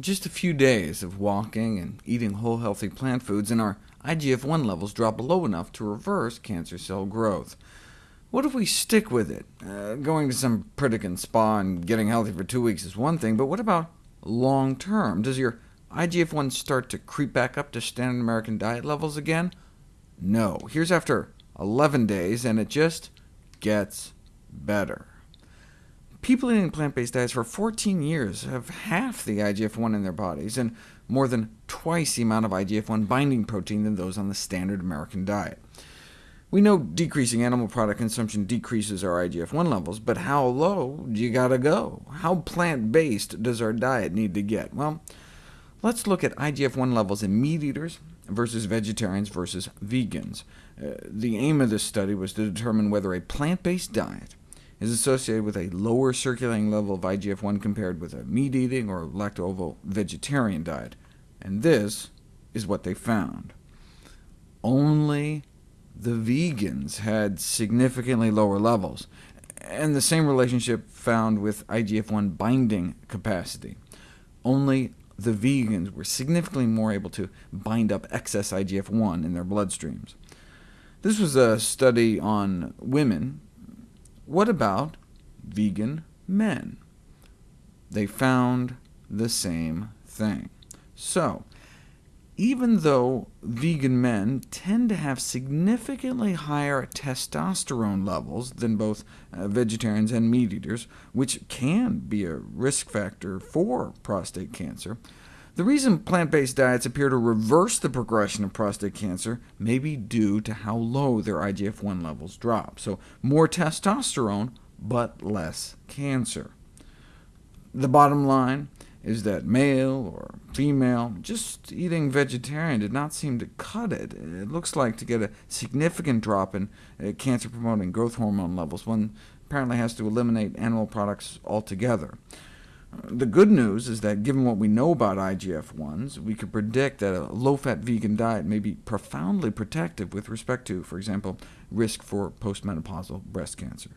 Just a few days of walking and eating whole healthy plant foods, and our IGF-1 levels drop low enough to reverse cancer cell growth. What if we stick with it? Uh, going to some Pritikin spa and getting healthy for two weeks is one thing, but what about long term? Does your IGF-1 start to creep back up to standard American diet levels again? No. Here's after 11 days, and it just gets better. People eating plant-based diets for 14 years have half the IGF-1 in their bodies, and more than twice the amount of IGF-1 binding protein than those on the standard American diet. We know decreasing animal product consumption decreases our IGF-1 levels, but how low do you gotta go? How plant-based does our diet need to get? Well, let's look at IGF-1 levels in meat eaters versus vegetarians versus vegans. Uh, the aim of this study was to determine whether a plant-based diet is associated with a lower circulating level of IGF-1 compared with a meat-eating or lacto-ovo-vegetarian diet, and this is what they found. Only the vegans had significantly lower levels, and the same relationship found with IGF-1 binding capacity. Only the vegans were significantly more able to bind up excess IGF-1 in their bloodstreams. This was a study on women what about vegan men? They found the same thing. So, even though vegan men tend to have significantly higher testosterone levels than both uh, vegetarians and meat-eaters, which can be a risk factor for prostate cancer, the reason plant-based diets appear to reverse the progression of prostate cancer may be due to how low their IGF-1 levels drop, so more testosterone, but less cancer. The bottom line is that male or female, just eating vegetarian did not seem to cut it. It looks like to get a significant drop in uh, cancer-promoting growth hormone levels, one apparently has to eliminate animal products altogether. The good news is that given what we know about IGF-1s, we could predict that a low-fat vegan diet may be profoundly protective with respect to, for example, risk for postmenopausal breast cancer.